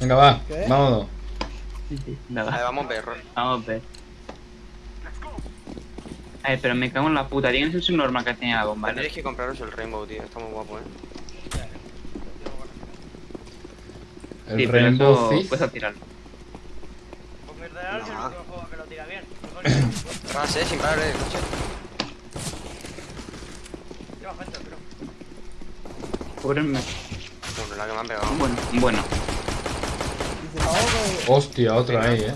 Venga, va, ¿Qué? vámonos. Sí, A ver, nada. vamos a ver, Ron. Vamos a ver. A ver, pero me cago en la puta. Tienes un subnormal que tenía la bomba. ¿no? Tendréis que compraros el Rainbow, tío. Está muy guapo, eh. El Sí, pero Rainbow eso Thief. puedes tirarlo. Pues real es el No. juego que lo tira bien. Vas, eh, sin parar, eh. coche. Lleva gente, pero. Cúbrenme. Bueno, la que me han pegado. Bueno, bueno. Hostia, otra ahí, eh.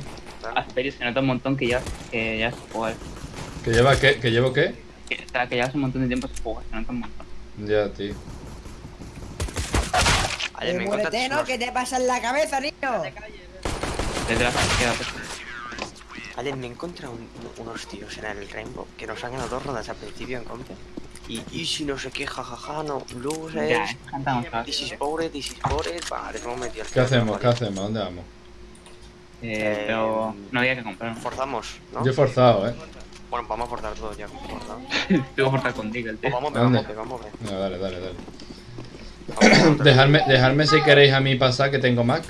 Asperio se nota un montón que ya, que ya se juega. ¿Que lleva qué? ¿Que llevo qué? Que, o sea, que hace un montón de tiempo se juega, se nota un montón. Ya, tío. Me Eh, muérete, ¿no? unos- ¿Qué te pasa en la cabeza, niño? Detrás queda pues, Ayer me encontré un- unos tíos en el Rainbow que nos han ganado dos rondas al principio en compe. Y, y si no sé qué, jajaja, no, Ya, losers, eh. Cantamos this is bored, this is bored. Vale, hemos metido el ¿Qué hacemos? ¿Qué hacemos? ¿Dónde vamos? Eh, pero no había que comprar. Forzamos, ¿no? Yo he forzado, eh. Bueno, vamos a forzar todo ya. forzado. Tengo que cortar contigo el Pues tío. vamos, a vamos, a vamos. a. Venga, dale, dale, dale. Vamos a forzar. Dejadme, dejadme si queréis a mí pasar, que tengo Mac.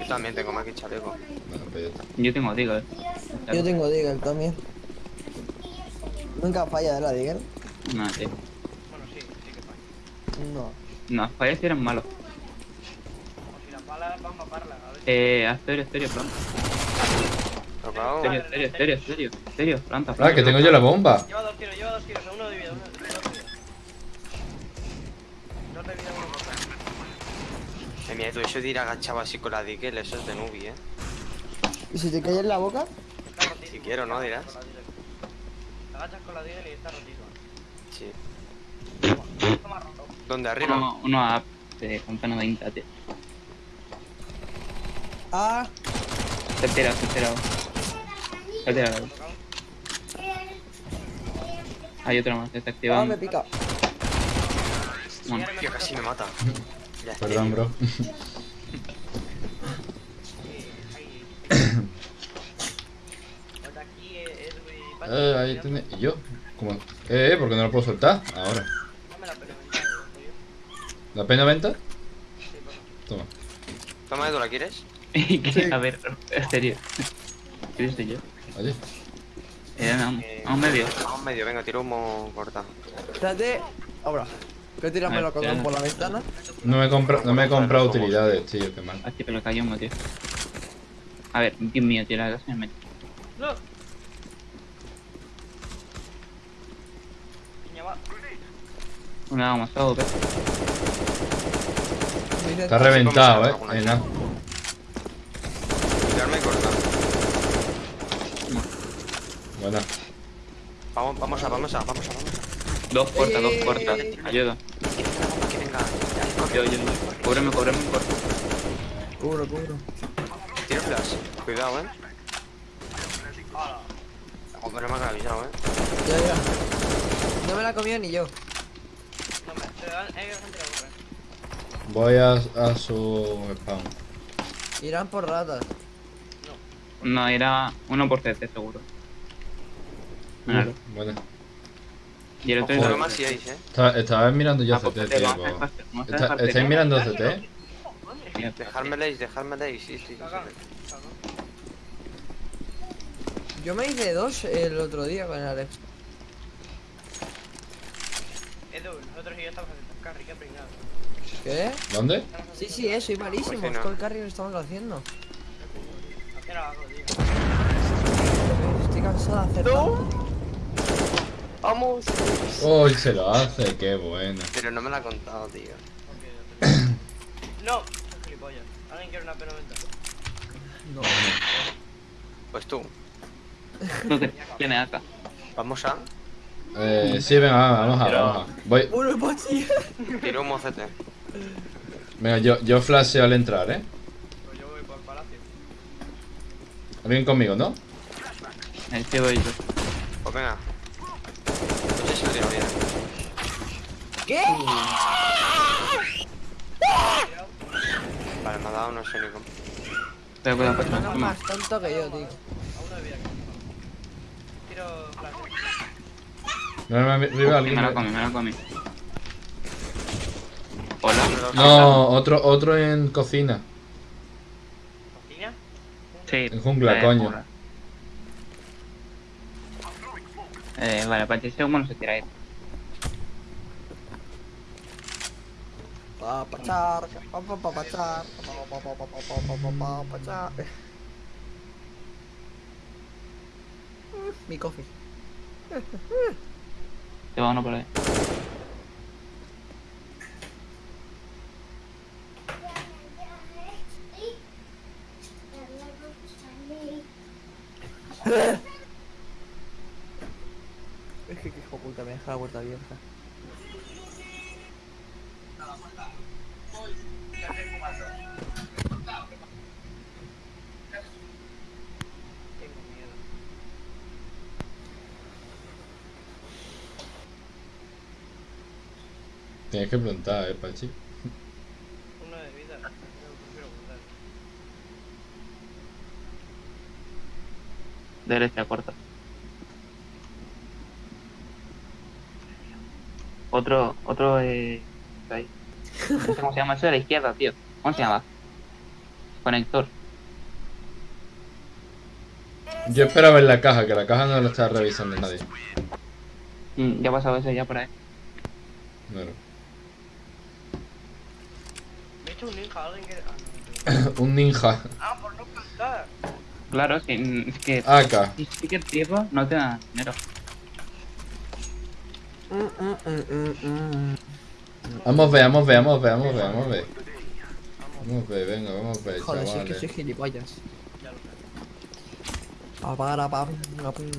Yo también tengo más que chaleco. Bueno, pues está. Yo tengo digo, eh. Yo tengo Deagle también. Nunca falla de la Deagle. No, tío. Bueno, sí, sí que falla. No. No, fallas si eran malos. O si las balas van a matarlas, a ver. Eh, Asterio, Asterio, planta. Tocado. Asterio, Asterio, Asterio, Asterio, Asterio, planta, Ah, planta. que tengo yo la bomba. Lleva dos tiros, lleva dos tiros, a uno de vida, uno de vida. dos de vida, uno. Eh, mira, tú eso de ir agachado así con la Dickel, eso es de nubi, eh. ¿Y si te cae en la boca? Si quiero, ¿no? Dirás. Agachas con la Deagle y está rotito. Sí. ¿Dónde? ¿Arriba? Uno, uno a campana de Inta, tío. Ah, Se ha tirado, se ha tirado. Se ha tirado. Hay otro más, está ah, activando. me pica. Bueno, Tío, casi me mata. Perdón, bro. Eh, ahí tiene. ¿Y yo? ¿Cómo? Eh, eh, ¿por qué no lo puedo soltar? Ahora. Dame la pena, venga, tío. ¿La pena venta? Sí, bueno. Toma. Toma, Edu, ¿la quieres? a ver, en serio. ¿Qué dice yo? Oye. Eh, a un- Eh, a un medio. A un medio, venga, tiro humo corta. Espérate. Ahora. Que tirarme los Ah, ya. por la ventana. No me he comprado, no me he comprado utilidades, tío, qué mal. Aquí te lo cayó uno, tío. A ver, Dios mío, tío, la casa me mete. ¡No! Niña, va. Una más todo. Está reventado, eh. vez. nada. Tirarme corta. Buena. Vamos, vamos a, vamos a, vamos a, vamos a. Dos puertas, dos puertas. Ayuda. Que venga. Yo, yo, cúbreme, cúbreme, cúbreme. Cubro, cubro. Tiro flash. Cuidado, eh. Hombre, me han avisado, eh. Ya, ya. No me la comió ni yo. Voy a, a su spawn. Irán por ratas. No, era uno por CT, seguro. Claro. Buena. Y el otro Ojo, más si hay, eh. Estaba, estaba mirando yo Ah, CT, tío. pues. dejar ¿Estáis CT. mirando CT? Mira, Dejármeles, dejármeles, sí, sí, sí. Yo me hice dos el otro día con el Alex. Edu, nosotros y yo estamos haciendo carry, qué pringado. ¿Qué? ¿Dónde? Sí, sí, eh, soy malísimo. Pues no. Con el carry lo estamos haciendo. Hacer algo, tío. Estoy cansado de hacer tanto. Vamos. Uy, se lo hace, qué bueno. Pero no me lo ha contado, tío. No, gilipollas. ¿Alguien quiere una pena venta? No. Pues tú. no te tiene acá. Vamos a. Eh, sí, venga, vamos a, vamos a. Voy. Tiro humo CT. venga, yo, yo flasheo al entrar, eh. Pues yo voy por el palacio. Alguien conmigo, ¿no? Ahí te voy yo. Pues venga. No. ¿Qué? Vale, me ha dado no sé ni cómo. Pero cuidado, pues, No más tonto que yo, tío. A uno de vida. Tiro flash. No, no, arriba alguien. Me lo comí, me lo comí. Hola. No, otro, otro en cocina. ¿Cocina? Sí. En jungla, eh, coño. Eh, vale, a partir de humo no se tira ahí. Papachar, papapapachar, papapapachar. Mi coffee. Te va uno por ahí. Es que qué hijo puta me deja la puerta abierta. Tengo miedo. Tienes que preguntar, eh, Pachi. Uno de vida. No, prefiero guardar. Derecha, corta. Otro, otro, eh. Ahí. No sé cómo se llama eso de la izquierda, tío. ¿Cómo se llama? Conector. Yo esperaba en la caja, que la caja no la estaba revisando nadie. Mm, ya ha pasado eso ya por ahí. Bueno. Hecho un ninja, alguien que. Ah. Un ninja. Ah, por no. Claro, sí, mm, es que. AK. Si que tiempo no te da dinero. Vamos a ver, vamos a ver, vamos a ver, vamos a ver, vamos a ver. Vamos a ver, venga, vamos a ver, Joder, si es que soy gilipollas. Ya lo sé. Pa, para, pa, pa, pum.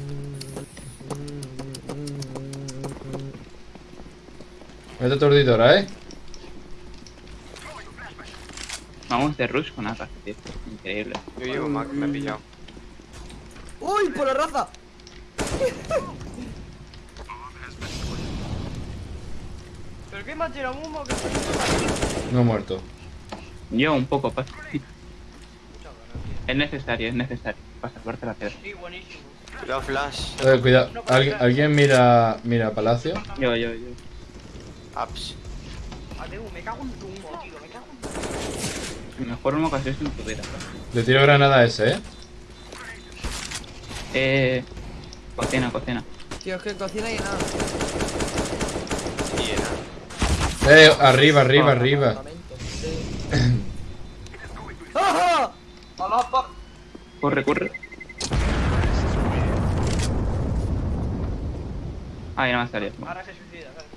Vete tordidora, eh. Vamos de rush con AK, tío. Increíble. Yo llevo Mac, me he pillado. ¡Uy, por la raza! ¿Pero qué me ha tirado un humo que No he muerto. Yo un poco, pa. Muchas ganas, Es necesario, es necesario. Salvarte la piedra. Sí, buenísimo. Cuidado, Flash. Eh, cuidado. ¿Alguien, alguien mira, mira Palacio? Yo, yo, yo. Apps. Adeu, me cago en tu humo, tío. Me cago en tu El mejor humo que en tu vida. Le tiro granada a ese, eh. Eh. Cocina, cocina. Tío, es que cocina y nada. Eh, arriba, arriba, arriba. Sí. ¡Ajá! Corre, corre. Ahí no me ha salido. Ahora se suicida, ¿sabes?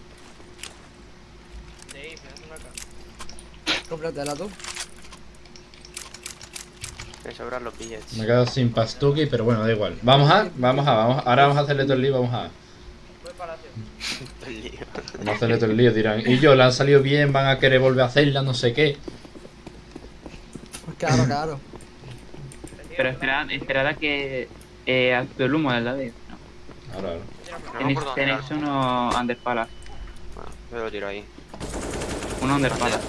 De ahí, me una cara. Cómpratela tú. Me sobran los. Me he quedado sin pastuki, pero bueno, da igual. Vamos a, vamos a, vamos a. Ahora vamos a hacerle todo el lío, vamos a. Vamos a hacerle todo el lío, dirán. Y yo, le han salido bien, van a querer volver a hacerla, no sé qué. Pues claro, claro. Pero esperad, esperad a que eh, actúe el humo del lado. No. Ahora, ahora. Tenéis, tenéis uno underpala. Bueno, yo lo tiro ahí. Uno underpala.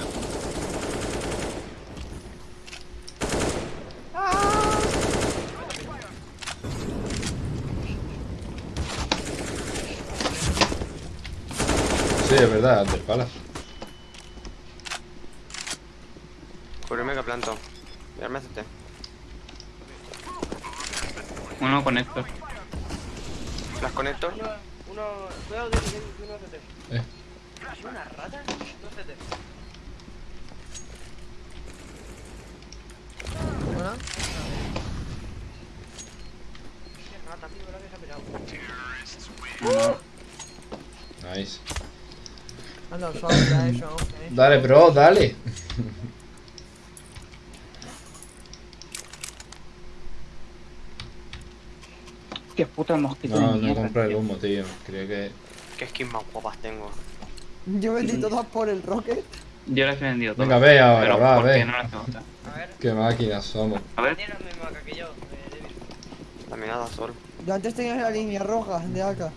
Sí, es verdad, antes palas. Cúbreme que planto. Mirarme CT. Uno conector. Flash connector. Uno, uno. Cuidado, de uno CT. Eh. ¿Es una rata? Dos CT. Una. Qué rata, tío, ¿verdad que se ha pegado? Nice. Dale, bro, dale. Qué puta mosquito No, no compré el humo, tío. Creía que. Qué skins más guapas tengo. Yo vendí todas por el Rocket. Yo las he vendido todas. Venga, ve ahora, pero va, ve. no las tengo todas. A ver. Qué máquinas somos. A ver. Tiene la misma marca que yo, eh, David. También nada sol. Yo antes tenía la línea roja de AK.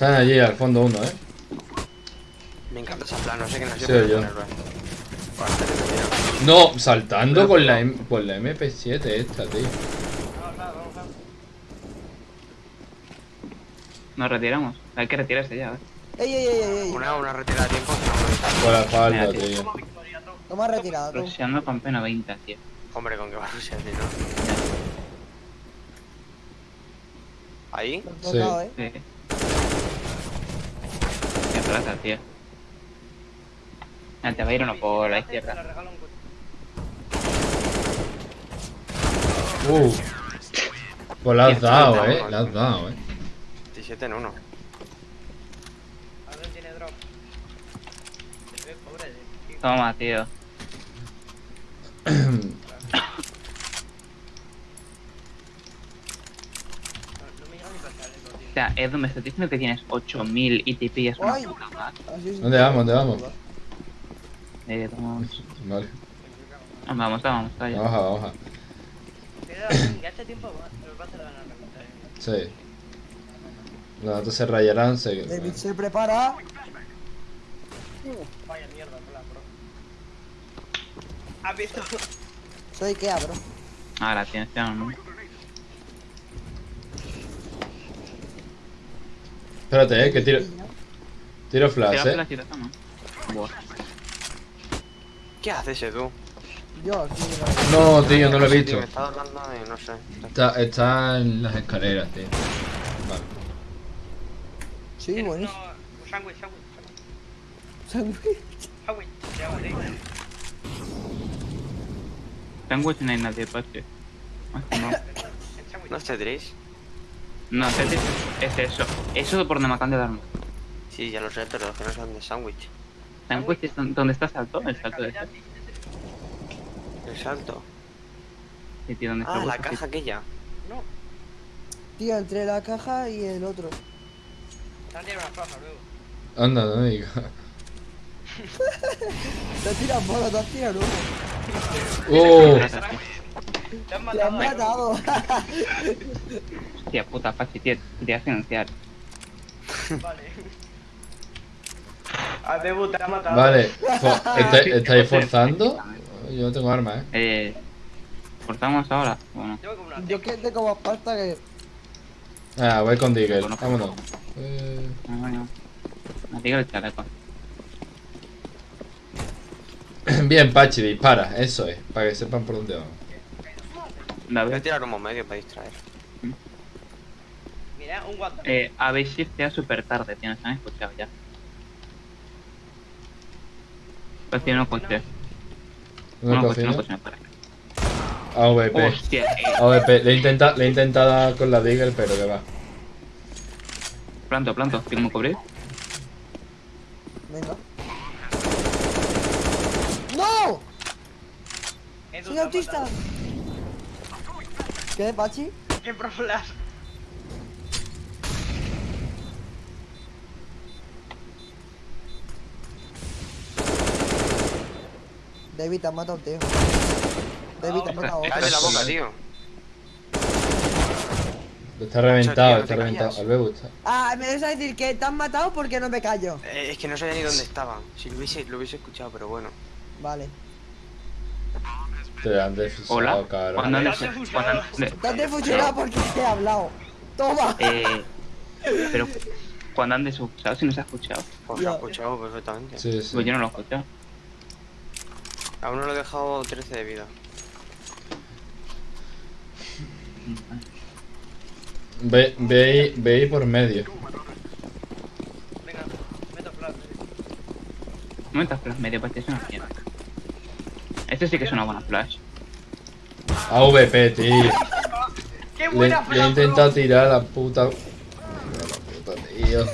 Están allí al fondo uno, eh. Me encanta esa plan, no sé qué no sé Sí, yo. ponerlo, eh. No, saltando con la, M- con la MP7 esta, tío. Vamos, vamos, vamos, vamos. Nos retiramos. Hay que retirarse ya, ¿eh? ¡Ey, ey, ey, ey! ey. Una, una retirada de tiempo. que. Con la falda, tío. tío. Tú. Toma retirada, tú. Rusheando con pena 20, tío. Hombre, con que va a rushear, ¿no? Ahí. Tocado, ¿eh? Sí. Plata, tío. Ah, te va a ir uno por la izquierda. Uh. Pues la has Tío, dado, eh. uno. La has dado, eh. 17 en 1. Alguien tiene drop. Se ve pobre de tío. Toma, tío. No, no me llega ni para echarle, tío. O sea, Edu, me estás diciendo que tienes 8000 y te pillas una Ay. puta más. Así sí. ¿Dónde vamos? ¿Dónde vamos? Eh, vamos. Vale. Ah, Vamos, vamos. Vamos a, vamos ya este tiempo va- los va a hacer ganar la. Sí. Los datos se rayarán, se... David se prepara. Vaya mierda, hola, bro. ¿Has visto? Soy Ikea, bro. Ahora tienes ya Espérate, eh, que tiro... Tiro flash, Tira eh. flash. ¿Qué haces, Edu? Yo aquí. No, tío, no lo he visto. tío, Me está hablando de, no sé. Está, está en las escaleras, tío. Vale. Sí, Tienes bueno. uno- Un sándwich, sándwich, sándwich. Se llama, tío. Sándwich no hay nadie, pache. No. ¿No Tetris? No es, es, es eso. Eso por donde me acaban de dar. Sí, ya lo sé, pero es que no sé dónde es sándwich. Sándwich es don- donde está salto, el salto de. El salto. Sí, tío, donde está Ah, la caja aquella. No, Tío, entre la caja y el otro. te tirado una plaza luego. Anda, no me digas. Te tiras bola, te has tirado uno. ¡Oh! Te han Te han matado. eh. matado. Hostia puta, Pachi, tío, quería financiar. Vale. Al debut te ha matado. Vale. fo- ¿está- ¿Estáis forzando? Yo no tengo arma, eh. Eh. ¿Cortamos ahora? Bueno. Yo que tengo más pasta que. Ah, voy con Diggle. Bueno, Vámonos. Eh, Ah, bueno. Me diga el chaleco. Bien, Pachi, dispara. Eso es. Para que sepan por dónde vamos. Voy a tirar un medio para distraer. Mira, un WhatsApp. Eh, habéis shifteado súper tarde, tío, nos han escuchado ya. Pues tiene un coche. Una cocina. no para. AVP. Hostia, AVP. Le he intentado, he intentado con la Diggle, pero que va. planto, planto, ¿qué cómo cubrir? Venga. ¡No! ¡Soy autista! matado. ¿Qué, Pachi? ¡Qué pro flash! David, te has matado, tío. David, te has matado. Cállate la boca, tío. Está reventado, está reventado. Al me gusta. Ah, me vas a decir que te has matado porque no me callo. Eh, es que no sabía ni dónde estaban. Si lo hubiese, lo hubiese escuchado, pero bueno. Vale. Te han defusado, Hola. cabrón. ¿Cuándo han Te des- has cuándo fusilado. han de- Te has defusionado porque te he hablado. Toma. Eh. Pero. Cuando han desescuchado, si no se ha escuchado. Pues lo he escuchado perfectamente. Sí, sí. Pues yo no lo he escuchado. A uno le he dejado 13 de vida. Ve, ve, ahí- ve ahí por medio. Venga, meto flash. No metas flash medio, pues es una mierda. Este sí que es una buena flash. AVP, tío. ¡Qué Le, buena le flash! he intentado tirar a la puta. A la puta, tío.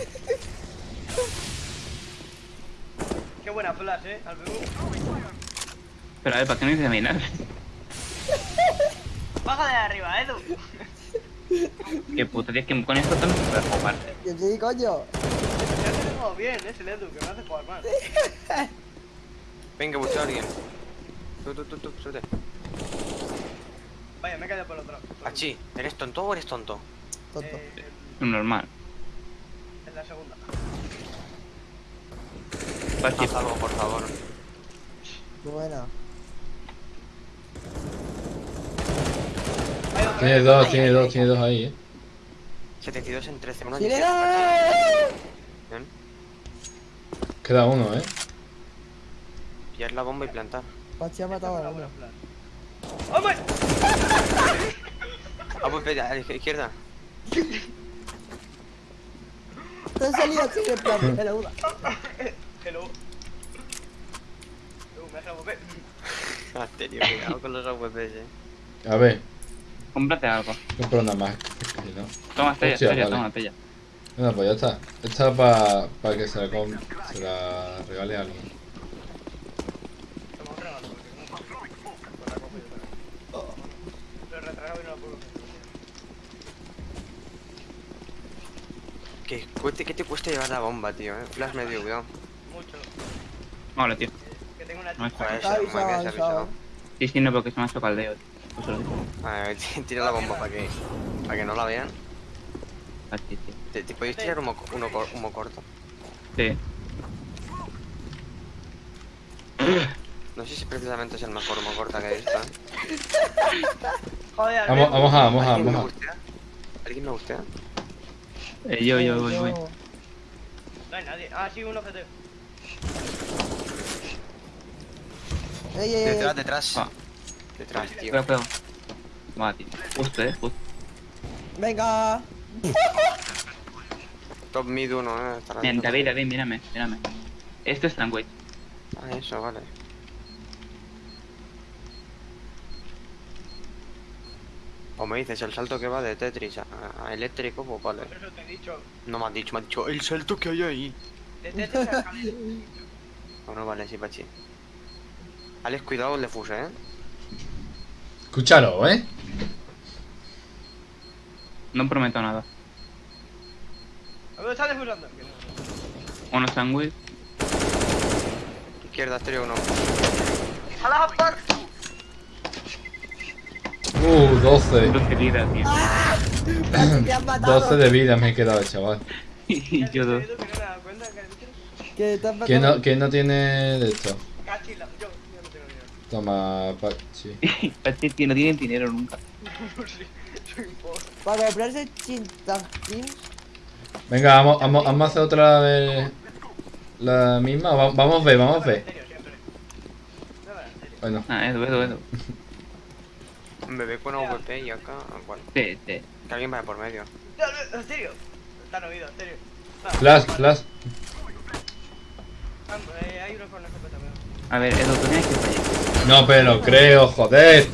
¡Qué buena flash, eh! Al. Pero a ver, ¿para qué no dice mirar? Baja de arriba, Edu. Que puta, tío, es que con esto también se puede jugar. Que sí, coño. Te tengo bien, es el Edu, que me hace jugar mal. Venga, busca a alguien. Tú, tú, tú, tú, súbete. Vaya, me he caído por el otro. Achi, ¿eres tonto o eres tonto? Tonto. Eh, Normal. en la segunda. Haz algo, por favor. Buena. Tiene eh. dos, tiene dos, tiene dos ahí, eh. 72 en 13. Uno. Bien. Queda uno, eh. Pillar la bomba y plantar. Pachi ha matado a uno. flash. ¡Hombre! Ah, pues vete, a la izquierda. Te han salido así en plan. Hello. Uh, me deja volver. Asterio, cuidado con los AWPs, eh. A ver, Cómprate algo. compro una más. Si no. Toma, Estrella, Estrella, vale. toma, Estrella. Bueno, pues ya está. Esta es para que se la, com- se la regale a alguien. Toma otra gana, porque no Pues la cojo yo también. Lo he retrasado y no la puedo coger. ¿Qué, ¿Qué te cuesta llevar la bomba, tío? Eh? Flash medio, cuidado. Mucho. Vale, tío. Que tengo una No Está avisado, avisado. Sí, sí, no, porque se me ha hecho caldeo. Pues lo digo. A ver, tira la bomba para que, para que no la vean. Así, tío. ¿Te, te podéis tirar uno, co- uno, cor- uno corto? Sí. No sé si precisamente es el mejor humo corta que he visto. ¿eh? Joder, Vamos, Albert. vamos a, vamos a, ¿Alguien me vamos a. gustea? ¿Alguien me gustea? Eh, yo, yo, voy, voy. No hay nadie. Ah, sí, un objetivo. Ey, ey, ey. Detrás, detrás. Ah. Detrás, tío. Cuidado. Va, tío. Justo, eh, justo. Venga. Top mid uno, eh. estará Bien, dentro. David, David, mírame, mírame. Esto es Stranguage. Ah, eso, vale. O me dices el salto que va de Tetris a, a eléctrico, pues vale. Por eso te he dicho. No me has dicho, me has dicho el salto que hay ahí. De Tetris a. Bueno, vale, sí, Pachi. Alex, cuidado el defuse, eh. Escúchalo, ¿eh? No prometo nada. A ver, está defusando. Uno Stranguage. Izquierda, exterior uno. ¡A la! Uh, 12. 12 vidas, tío. Pachi, te han matado. 12 de vida me he quedado, chaval. y yo dos. Has matado. ¿Quién no, quién no tiene de esto? Cachila. Yo, yo no tengo dinero. Toma, Pachi. No tienen dinero nunca. Para comprarse chintajín. Venga, vamos, vamos, vamos a hacer otra vez la misma. Va- Vamos a ver, vamos a ver. Serio. Bueno, Ah, Edu, Edu, Edu. Un bebé con AWP y acá, bueno, Sí, sí. que alguien vaya por medio. No, no, en serio. Están oídos, en serio. Ah, flash, flash. ah, eh, hay uno con FP también. A ver, Edu, tú tienes que fallar. No, pero creo, joder.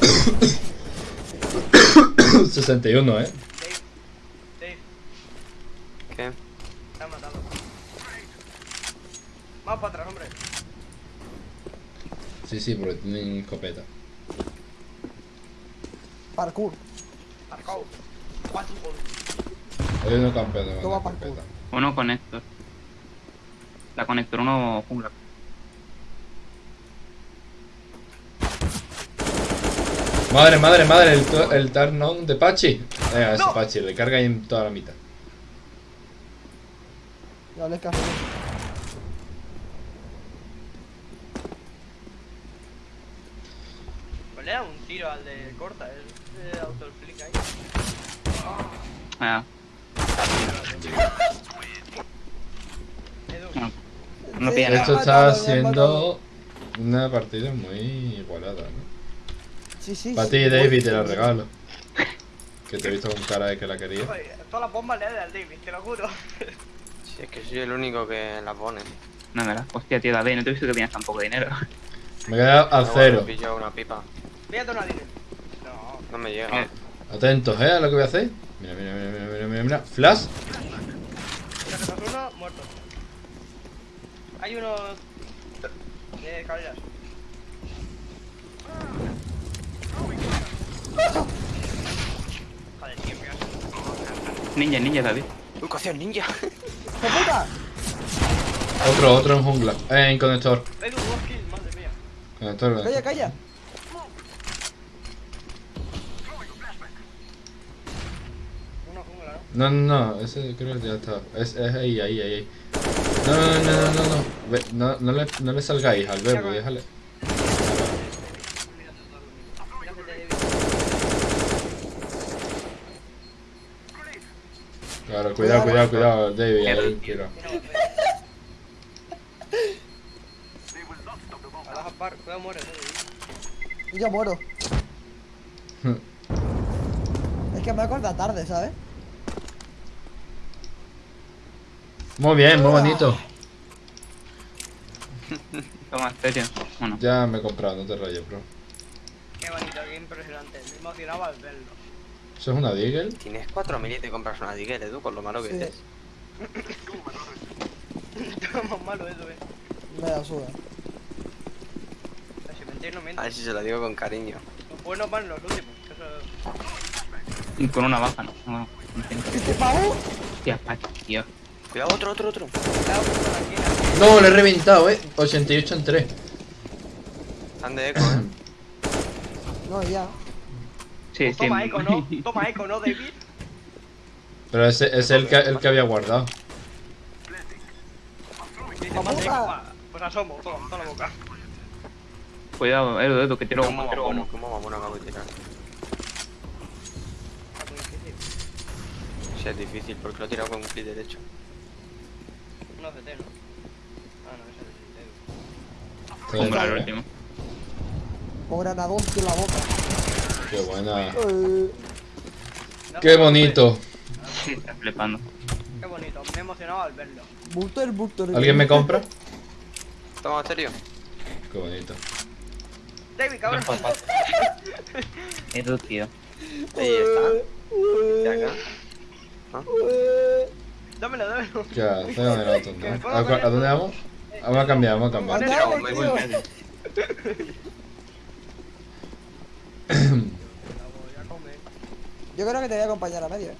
61, eh. Dave. Dave, ¿Qué? te han matado. Vamos para atrás, hombre. Sí, sí, porque tienen escopeta. Parkour. Goles. Hay uno campeón con Toma escopeta. Uno conector. La conector, uno jungla. Madre, madre, madre, el, el turn on de Pachi. Venga, ese Pachi, le carga ahí en toda la mitad. No les café. Pues le da un tiro al de corta, el, ahí. Ah, no. No pilla nada. Esto está siendo una partida muy igualada, ¿no? Sí, sí. Para sí. ti, David, te la regalo. Que te he visto con cara de que la quería. todas las bombas le da al David, te lo juro. Si es que soy el único que la pone. No me la. Hostia, tío, David, no te he visto que tienes tan poco dinero. Me he quedado a cero. me pillo una pipa. Fíjate una dinero. No. Me llega. Eh, Atentos, ¿eh? A lo que voy a hacer. Mira, mira, mira, mira, mira, mira, mira. Flash. Uno, muerto. Hay uno de escaleras. Joder, tío, ninja, ninja, David. ¡Uy, cocción ninja! ¡Hijo puta! Otro, otro en jungla. Eh, en conector. Edu, dos kills, madre mía. Conector, Calla, calla. ¿No? No, no, ese creo que ya está. Es, es ahí, ahí, ahí. ahí. No, no, no, no, no, no. Ve, no, no, le, no le salgáis al verbo, déjale. Claro, cuidado, cuidado, cuidado, David. Ahí, cuidado. Yo muero. es que me acuerdo tarde, ¿sabes? Muy bien, muy bonito. Toma, en serio. Bueno, Ya me he comprado, no te rayes, bro. Qué bonito, qué impresionante. Me emocionaba al verlo. ¿Eso es una Deagle? Tienes 4.000 y te compras una Digger, Edu, con lo malo que Sí. es. Más malo eso, eh. Me la no A ver si se lo digo con cariño. Los buenos van los últimos. y con una baja, no. no, no entiendo. ¿Este pavo? Hostia, tío. Cuidado, otro, otro, otro. No, le he reventado, eh. 88 en 3. Están de eco, eh. No, ya. Sí, sí. Toma eco, ¿no? Toma eco, ¿no, David? Pero ese es el que, el que había guardado. Dice, ¡La más eco. boca! va. Pues asomo, toma, toma la boca. Cuidado, Edu, Edu, que tiro ¿Cómo como, tiro cómo mamón acabo de tirar? Difícil. Sí, es difícil porque lo he tirado con un clic derecho. No CT, ¿no? Ah, no, ese es el Comprar el eh. último. Con granadón en la boca. Qué buena. Eh, Qué bonito. Sí, está flipando. Qué bonito, me he emocionado al verlo. Butter, butter. ¿Alguien me compra? Toma, serio. Qué bonito. David, cabrón. Edu, tío. Ahí está. Ya acá. Dámelo, dámelo. ¿Qué hace con el auto? ¿no? ¿A, a dónde vamos? Vamos a cambiar, vamos a cambiar. Ya. Yo creo que te voy a acompañar a medio. eh.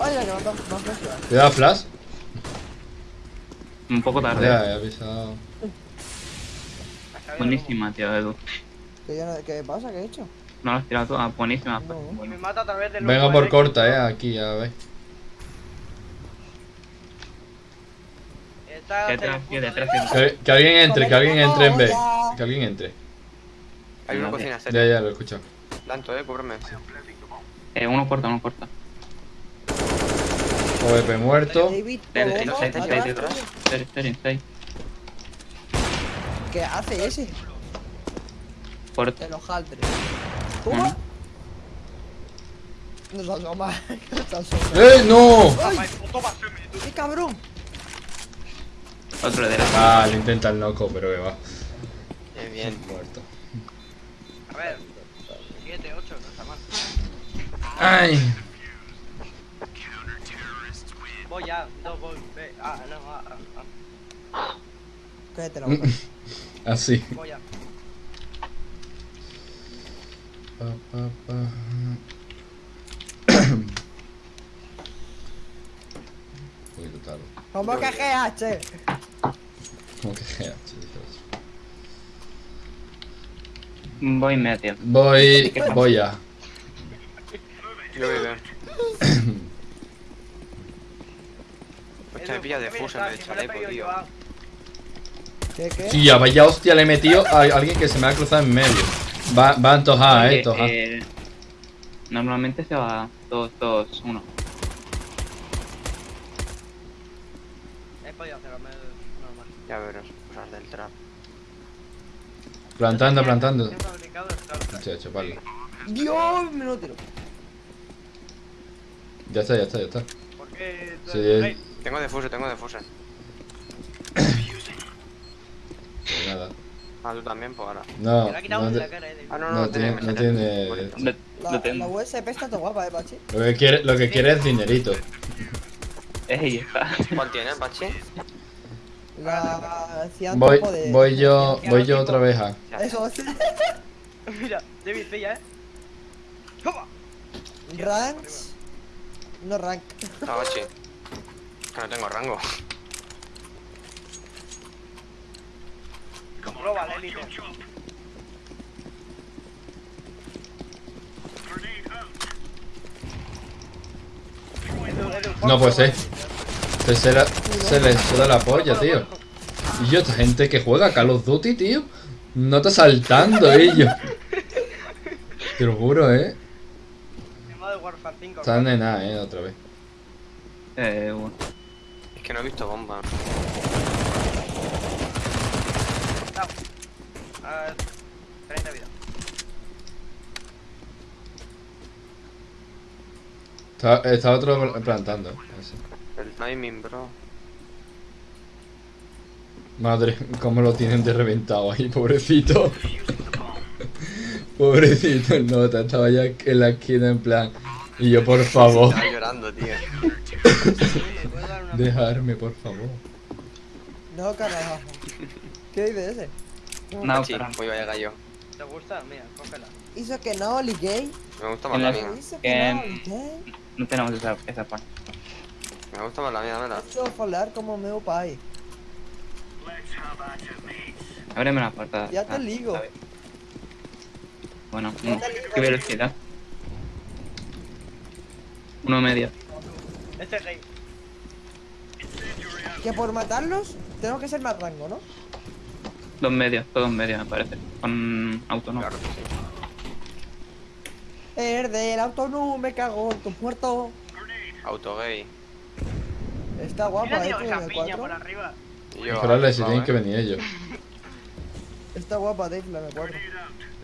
Ay, ya me veces. Cuidado, Flash. Un poco tarde. Ya, he avisado. Buenísima, tío, Edu. ¿Qué, ¿Qué pasa? ¿Qué he hecho? No lo has tirado todas. Buenísima. No. como. Y me mata a través del Venga por corta, eh, aquí, ya ves. Está Que. Que, alguien entre, que alguien entre en B. Que alguien entre. Hay una cocina, Ya, serio. ya, lo he escuchado. Lanto, eh, cúbreme. Eh, uno corta, uno corta. OVP muerto. ¿Qué hace ese? Haltres. ¿Cómo? No se asoma. No se asoma. ¡Eh, no! Ay. ¡Qué cabrón! Otro de derecha. Ah, lo intenta el loco, pero que va. Bien, bien. Muerto. A ver. 7, 8, no está mal. ¡Ay! Voy ya, dos voy. Ve. Ah, no, ah, ah, ah. Cállate la boca. Así. Voy ya. Pa, pa, pa. Un poquito tarde. ¿Cómo que GH? Como que GH, dices. Voy medio. Voy. Voy ya. Yo voy bien. Hostia, me pilla de fusa en el chaleco, tío. ¿Qué, qué? Tía, vaya hostia, le he metido a alguien que se me ha cruzado en medio. Va, va a antojar, eh, antojar. eh, Normalmente se va 2, 2, 1. He podido hacerlo, me- normal. Ya verás, cosas del trap. Plantando, plantando. He el chuparle. Dios, me lo tiro. Ya está, ya está, ya está. ¿Por qué? Sí, Ey, Tengo defuse, tengo defuse. Pues nada. Ah, tú también, pues ahora. No, me lo ha quitado no, en la te- cara, eh. Ah, no, No no, tiene- no tiene-. Lo, La, lo tengo. la USP está todo guapa, eh, Pachi. lo que quiere, lo que quiere es dinerito. Ey, está. ¿Cuál tienes, Pachi? La Voy, de- voy yo, voy yo otra vez a. Ya. Eso es. Mira, David, pilla, eh. ¡Toma! Ranks. No rank. No, Pachi. Que no tengo rango. Global Elite. No, pues Global eh. Elite. Se, se, la- se le suda la polla, tío. Y yo, esta gente que juega Call of Duty, tío. No está saltando ellos. Te lo juro, eh. Tema de Warfare 5. Están de nada, eh, otra vez. Eh, bueno. Es que no he visto bomba. A 30 vida. Está, está otro plantando. ese. El timing, bro. Madre, cómo lo tienen de reventado ahí, pobrecito. pobrecito, el nota, estaba ya en la esquina en plan. Y yo, por favor, Estaba llorando, tío. ¿Me puedo dar una dejarme, por favor. No, carajo. ¿Qué dice ese? No, Sí, pero muy vaya gallo. ¿Te gusta? Mira, cógela. Hizo que no, gay. Me gusta más la mía. Hizo que no. No tenemos esa, esa parte. Me gusta más la mía, dámela. Falar como meu pai. Ábreme la puerta. Ya te Ah, ligo. Bueno, Ya mm, ligo. qué velocidad. Uno medio. Este es gay. Que por matarlos tenemos que ser más rango, ¿no? Dos medios, todos medios me parece. Con auto no. Claro que sí. El del auto no me cago en tu puerto. Auto gay. Está ¿Quién guapa, ha eh, piña 4. por arriba? Mejorarle si tienen que venir ellos. Está guapa, Dave, la M4.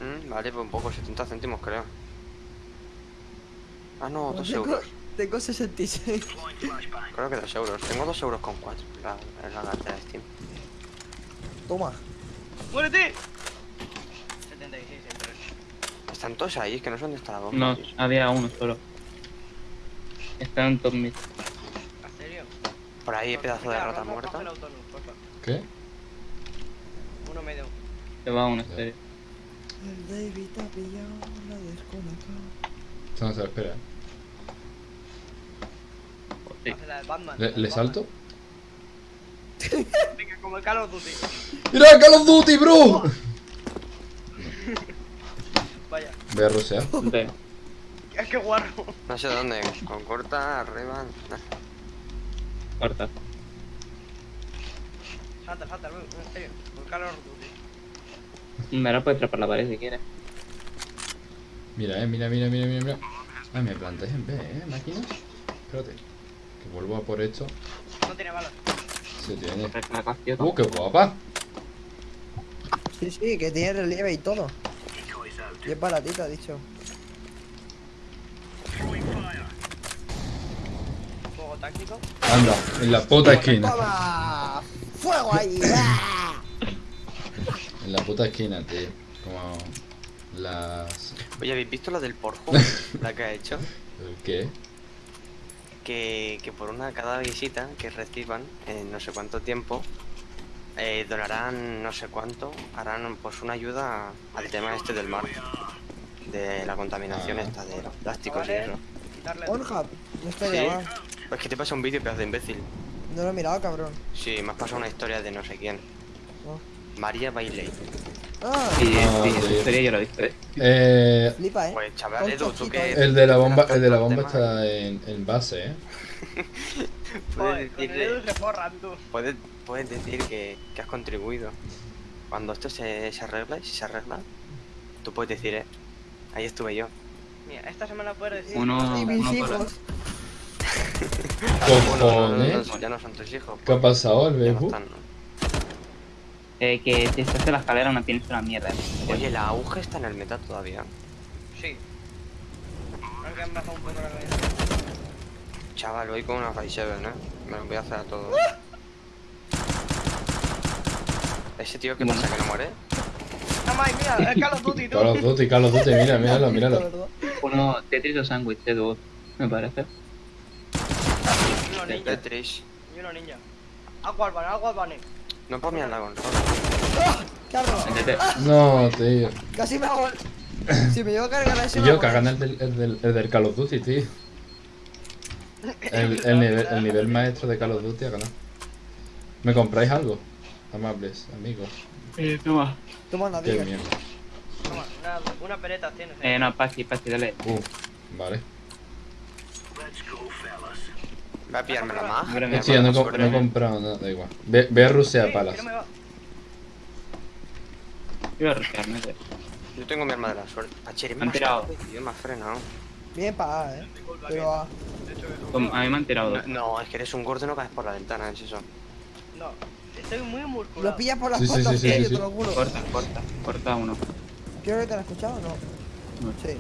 Mm, vale, pues un poco, 70 céntimos creo. Ah, no, 2 tengo, euros. tengo 66. Creo que 2 euros. Tengo 2 euros con 4. La, es la cartera de Steam. Toma. ¡Muérete! 76 siempre. Están todos ahí, es que no sé dónde está la bomba. No, tío. había uno solo. Está en top mid. ¿En serio? Por ahí, pedazo de rata muerta. ¿Qué? Uno medio. Se va uno, serio. El David ha pillado la descolocada. Esto no se lo espera. Sí. Hace la de Batman. ¿Le, le salto? Venga, como el Call of Duty. ¡Mira, Call of Duty, bro! Vaya. Voy a rusear. Ve. Es que guarro. No sé dónde. Con corta, arriba. Corta. Salta, salta, en serio. Con Duty. Me la puedes trepar la pared si quieres. Mira, eh, mira, mira, mira, mira, mira. Ah, me plantáis en B, eh, máquina. Espérate. Que vuelvo a por esto. No tiene balas. Se tiene. ¡Uh, qué guapa! Sí, sí, que tiene relieve y todo. Y es baratita, dicho. Fuego táctico. Anda, en la puta esquina. ¡Toma! ¡Fuego ahí! ¡Ah! En la puta esquina, tío. Como las... Oye, ¿habéis visto la del Porjo? la que ha hecho. ¿El qué? Que, que por una cada visita que reciban en no sé cuánto tiempo eh, donarán no sé cuánto, harán pues una ayuda al tema este del mar. De la contaminación Ah. esta de los plásticos y eso. Pornhub, no está Sí. Pues que te pasa un vídeo, pedazo de imbécil. No lo he mirado, cabrón. Sí, me has pasado una historia de no sé quién. Oh. María Bailey. Ah, Sí, No, sí, esa historia yo la he visto. eh. Eh... flipa, eh. Pues chaval, Edu, tú que... El de la bomba, el de la bomba está en, en base, eh. Puedes Edu se forran tú. Puedes, puedes decir que, que has contribuido. Cuando esto se, se arregla, y si se arregla, tú puedes decir, eh, ahí estuve yo. Mira, esta semana puedes decir. Uno- Y mis no, pero- hijos. No, no, Cojones. no, ya no son tus hijos. ¿Qué ha pasado, el Facebook? ¿No? Eh, que si estás en la escalera no tienes una mierda. eh. Oye, la aguja está en el meta todavía. Sí. Aunque han bajado un poco la cabeza. Chaval, voy con una 5-7, ¿eh? Me lo voy a hacer a todos. Ese tío que pasa que no muere. ¡No más, mira! ¡Es Call of Duty, tú! Call of Duty, Call of Duty, mira, míralo, míralo. Uno Tetris o sándwich de dúo, me parece. Y uno ninja. Tetris. Y uno ninja. Agua al agua al No por mirar la consola. Métete. No, tío. Casi me hago. Si me llevo a cargar a ese. Y yo hago- cagan el del, el del, el del Call of Duty, tío. El, el, nivel, el nivel maestro de Call of Duty ha ganado. ¿Me compráis algo? Amables, amigos. Eh, toma. Toma Qué diga. mierda. Toma, una, una pereta tienes. Eh, no, Pachi, Pachi, dale. Uh, vale. Voy a pillármela más. Hombre, me Hostia, no, he no comprado nada, da igual. Ve, ve a rusear Eh, palas. a eh. Yo tengo mi arma de la suerte. Pacheri, me Han has tirado. tío, me has frenado. Bien pagada, eh. Pero ah, Como- A mí me han tirado No, es que eres un gordo y no caes por la ventana, es eso. No, Estoy muy Lo musculado. pillas por las Sí, sí, patas, sí, sí, te lo juro. Corta, corta, corta uno. Creo que te lo has escuchado, ¿no? No. Sí.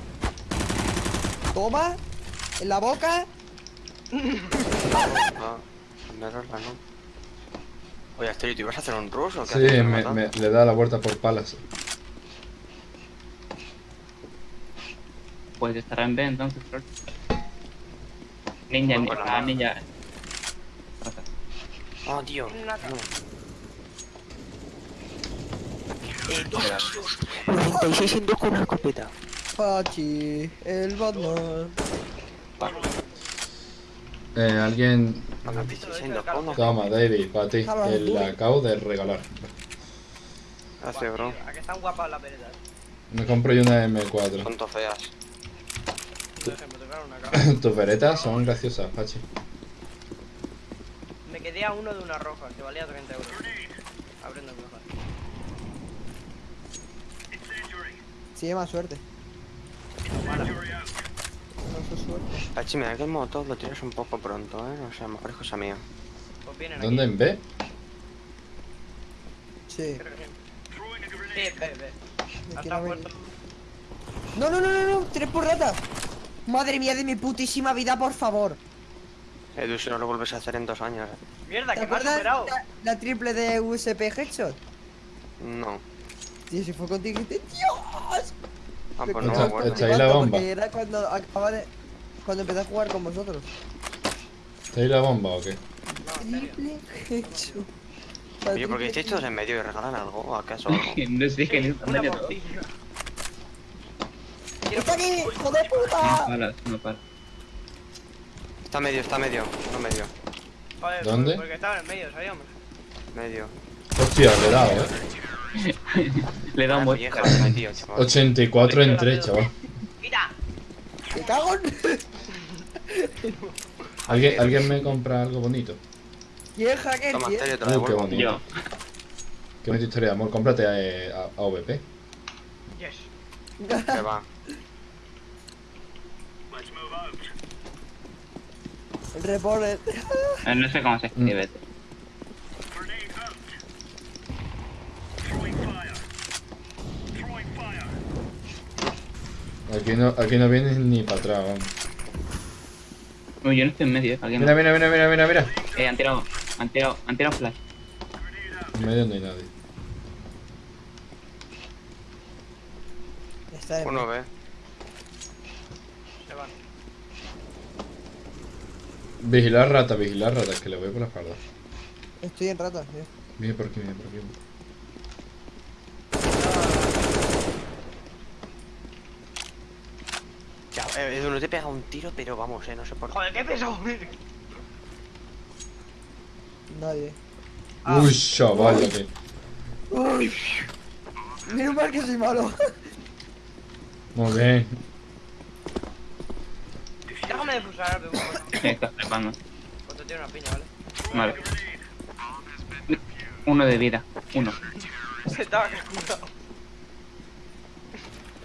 Toma. En la boca. Ah, ponerosla, ¿no? Oye, Astrid, ¿tú ibas a hacer un rush o qué Sí, me, me- le da la vuelta por palas. Pues estará en B entonces, Flor. Ninja, Bueno, ninja, nada. ninja. Oh, tío. No. 96 en dos con una escopeta. Pachi, el Batman. Eh, alguien... Toma, David, para ti. Duro. la acabo de regalar. Gracias, bro. Tío, ¿A que están guapas las veredas? Me compro yo una M4. Tonto feas. Por ejemplo, tocaron una cara. Tus veretas son graciosas, Pachi. Me quedé a uno de una roja, que valía 30 euros. Abriendo el mejor. Sí, más suerte. No Pachi, mira que el motor lo tiras un poco pronto, ¿eh? O sea, a lo mejor es cosa mía. Pues ¿Dónde aquí. en B? Sí. Creo que. Me venir. puesto. No, no, no, no, no. Tres por rata. Madre mía de mi putísima vida, por favor. Edu, si no lo vuelves a hacer en dos años. ¿eh? Mierda, ¿Te que me has superado. la, la triple de USP Headshot? No. Tío, si fue contigo y te... ¡Dios! Ah, pues no Echa- ahí la bomba. Porque era cuando acababa de... Cuando empecé a jugar con vosotros. ¿Te ahí la bomba o qué? No. Triple Headshot. Oye, ¿por qué estáis todos en medio y regalan algo? ¿O acaso algo? No sé daño todo. bombilla. ¡Está aquí, hijo de No puta! paras, no paras. Está medio, está medio. No medio. Joder, ¿Dónde? Porque estaba en medio, sabíamos. Medio. Hostia, le he dado, eh. Le da un Ah, buen vieja, metido, chaval. 84 en 3, chaval. ¡Quita! ¡Me cago en... ¿Alguien, ¿Alguien me compra algo bonito? ¿Quién hacker? Toma, Uh, qué bonito. Yo. Qué bonita historia de amor. Cómprate eh, a, a AVP. Yes. Que va. El reporter. Eh, No sé cómo se escribe. Aquí no, aquí no vienes ni para atrás, vamos. Yo no estoy en medio, eh. Alguien Mira, mira, mira, mira, mira, mira. Eh, han tirado, han tirado, han tirado flash. En medio no hay nadie. Está en... Uno ve. Se van. Vigilar rata, vigilar rata, que le voy por la espalda. Estoy en rata, tío. Viene por aquí, viene por aquí. Ya, eh, Edu, no te pega un tiro, pero vamos, eh, no sé por qué. Joder, qué peso. Nadie. Ah. Uy, chaval, que. Uy. Menos mal que soy malo. Muy bien. Déjame de pulsar, bebé. Estás flipando. Cuando tiene una piña, ¿vale? Vale. Uno de vida. Uno. Se estaba calculado.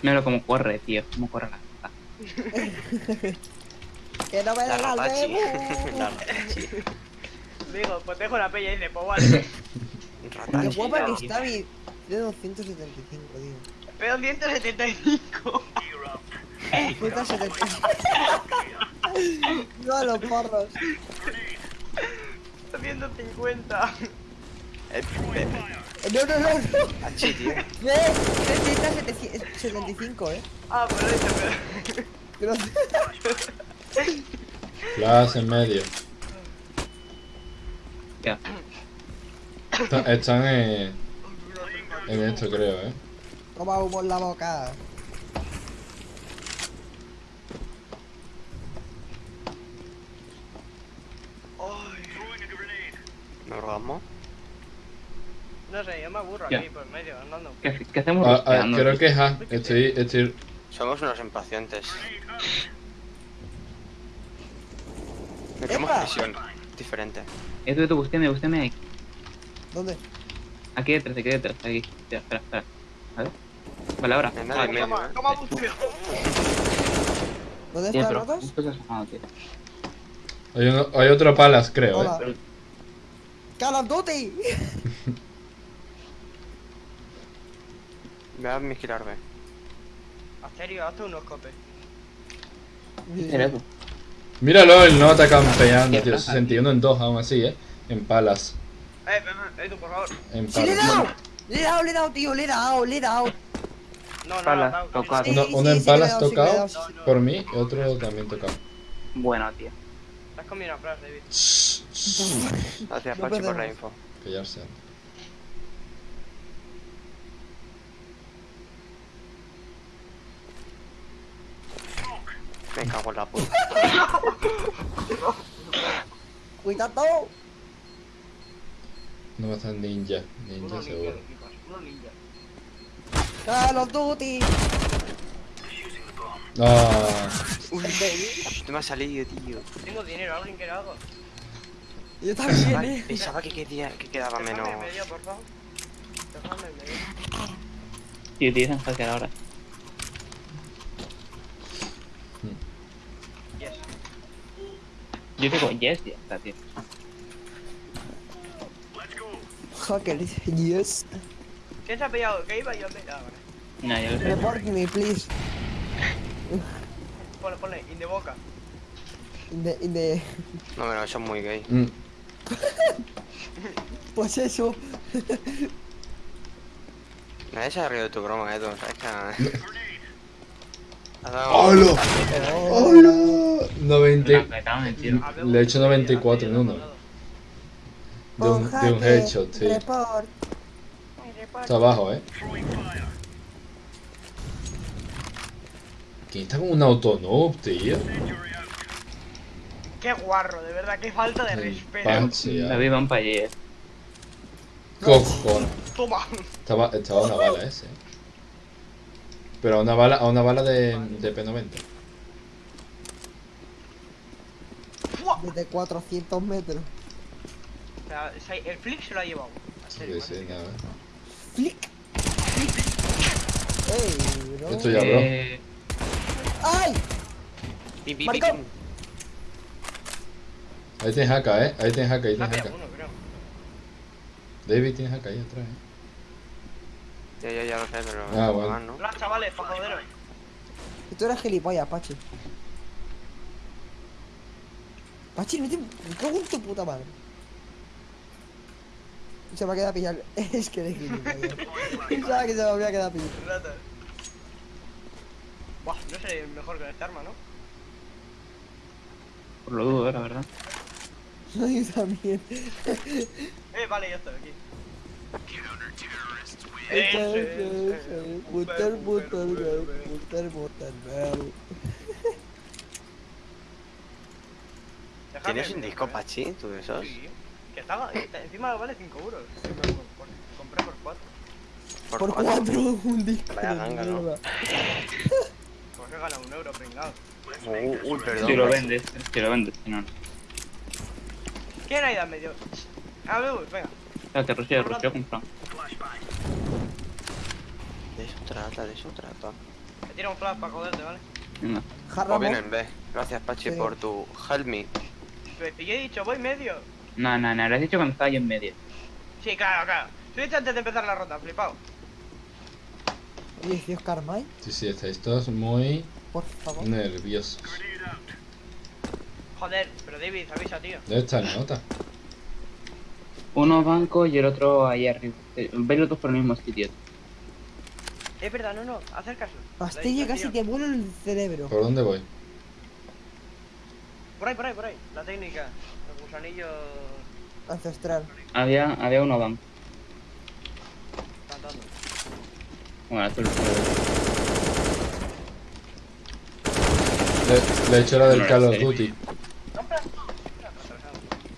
Mira cómo corre, tío. Cómo corre la. que no me La da la ratachi. Digo, pues dejo la peña y dice, pues vale. Qué Ratachi. guapa que está mi... De 275, tío. Pero 175. Puta 75. no a los porros. 150. No, no, no, no. Hachi, tío. Ve, 375, eh. Ah, pero dice, pero. Pero... Flash en medio. Ya. Está- Están en, en esto, creo, eh. Toma humo en la boca. ¿Me orgasmo? Me aburro Ya. aquí por medio, andando. ¿Qué, qué hacemos Ah, ah, creo que es A. Estoy, estoy. Somos unos impacientes. Metemos presión. Diferente. Edu, Edu, búsqueme, búsqueme ahí. ¿Dónde? Aquí detrás, aquí detrás, aquí. Espera, espera, espera. A ver. Vale, ahora. Toma, eh. ¿Dónde están asomado, tío. Hay, uno- hay otro palas, creo, Hola. eh. ¡Call of Duty! Voy a vigilar B. Asterio, hazte unos copes. ¿Era eso? Míralo, el no está campeando, tío. paja, 61 en 2 aún así, eh. En palas. Eh, ven, ven, eh, tú, por favor. En ¡Sí, le he palas. dado! Le he dado, le he dado, tío, le he dado, le he dado. No, no, no, no, tocado. Sí, Uno, uno sí, en palas sí, tocado dado, sí, sí. por mí y otro también tocado. Bueno, tío. Has comido una frase, David. Gracias, Pachi, por la info. Callarse. Me cago en la puta. Cuidado. No va a estar ninja. Uno Ninja ninja, seguro. equipas, uno ninja. Call of Duty. Ah, Uy, no me ha salido, tío. Tengo dinero, ¿alguien quiere algo? Yo también, Vale, eh. pensaba que, quedía- que quedaba menos. Medio, por favor. Medio. Si utilizan hackear ahora. Yes. Yo digo yes, ya está, tío. Hacker, yes. ¿Quién se ha pillado? ¿Qué iba yo a? Vale. No, yo lo sé. Report me, please. Ponle, ponle, in the boca. In the, in the... No, pero eso es muy gay. mm. Pues eso. Nadie se ha reído de tu broma. Ha dado- ¡Hola! Oh. ¡Hola! 90. Me cago en el tiro. Habemos Le he hecho de- 94 en de- uno. De un, de un headshot, tío. Report. Está abajo, eh. ¿Quién está con un autonoob, tío? Qué guarro, de verdad, qué falta de respeto. Pachi, David ah. van para allí, eh. Cojones. Toma. Estaba, estaba una bala ese. Pero a una bala, a una bala de, de P90. ¡Fua! Desde 400 metros. O sea, se- el flick se lo ha llevado. Sí, serio, sí, ¿vale? nada. Flick. Ey, bro. Esto ya, bro. Eh, ¡Ay! Pim, pim. Ahí tienes haka, eh. Ahí tienes haka, ahí tienes pillado haka. uno, creo. David tienes haka ahí atrás, eh. Ya, ya, ya lo sé, pero. Ah, bueno. más, ¿no? Hola, chavales, pa' joderos. Tú eres gilipollas, Pachi. Pachi, no te... Me cago en tu puta madre. Se me ha quedado a pillar. Es que eres gilipollas. Pensaba que se me había quedado a pillar. Rata. Buah, no seré mejor con esta arma, ¿no? por lo dudo, la verdad. Yo también. Eh, vale, ya estoy aquí. Butter, butter, girl. Déjame, ¿Tienes un disco. Pachi? ¿Tú de esos? Sí. Que estaba, está- encima vale 5 euros. Por- compré por 4. Por cuatro, un disco. Vaya ganga, ¿no? Pues he ganado un euro, pringado. Uh, uy, perdón. Si lo vendes, si lo vendes, si no. no. ¿Quién ha ido al medio? A ver, venga. Que Rocío, Rocío compró. De eso trata, de eso trata. Me tira un flash para joderte, ¿vale? Venga. Jarra O bien mo- en B. Gracias, Pachi, Sí. por tu help me. Pues yo he dicho, voy medio. No, no, no, lo has dicho cuando estaba yo en medio. Sí, claro, claro. Lo he dicho antes de empezar la ronda, flipado. Oye, Dios Carmine, Sí, sí, estáis todos muy por favor. nerviosos. Joder, pero David, avisa, tío. ¿Dónde está el nota? Uno banco y el otro ahí arriba. Eh, Veis los dos por el mismo sitio. Es verdad, no, no, hacer caso. Pastilla casi te vuela el cerebro. ¿Por dónde voy? Por ahí, por ahí, por ahí. La técnica. Los gusanillos Ancestral. Había, había uno banco. cantando. Bueno, azul. Le, le he hecho la del No, Call of ¿en serio?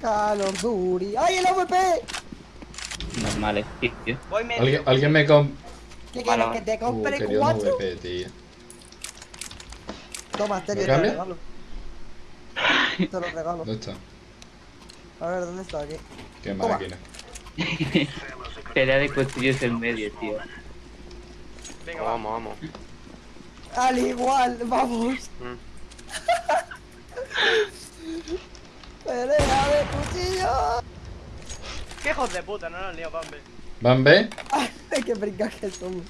Call of Duty. ¡Ay, el AVP! Normales, sí, tío. Voy medio. ¿Alguien, alguien me comp... ¿Qué quieres? ¿Que te Uh, compre un cuatro? VP, tío. Toma, ¿Me Terio, te lo regalo. Te lo regalo. ¿Dónde está? A ver, ¿dónde está aquí? Qué Toma. máquina. Pelea de cuchillos en medio, tío. Venga, va. Vamos, vamos. Al igual, vamos. Mm. ¡Pelea de cuchillo! ¡Qué hijos de puta! No nos han liado, Bambe. ¿Bambe? ¡Ay, qué brincas que somos!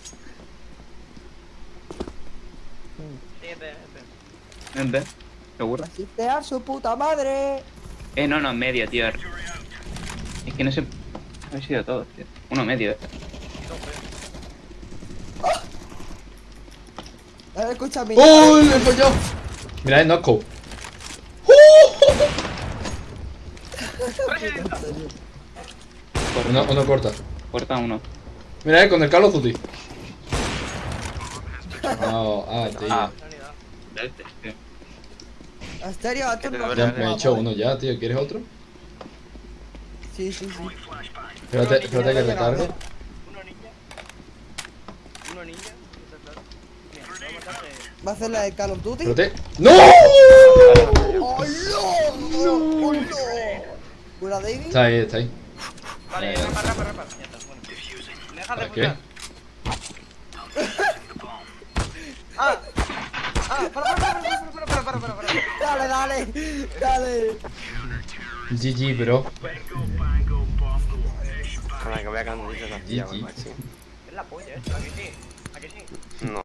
Siguiente, este. este. ¿Ente? ¿Seguro? ¡Asistear su puta madre! Eh, no, no, en medio, tío. Es que no sé... Se... Habéis sido todos, tío. Uno medio, eh. Ah. A ver, escucha, mira. ¡Uy! ¡Me he follado! Mira, el knockout. Uno, uno corta. Corta uno. Mira, eh, con el Call of Duty. No, ah, tío. Ah. Este. Asterio, duele, Ya me he hecho uno ya, tío. ¿Quieres otro? Sí, sí, sí. Espérate, espérate que recargue. Uno ninja. Uno ninja. ¿Va a hacer la de Call of Duty? Espérate. ¡No! ¡Oh, no! ¡Oh, no! ¿Cura David? Está ahí, está ahí. Vale, eh, repara, repara, repara. Ya. Deja de putar. ah, ah, para, para, para, para, para, para, para, Dale, dale, dale. GG, bro. Con que voy a ganar mucho la GG. Es la polla, ¿eh? ¿A que sí? ¿A que sí? No.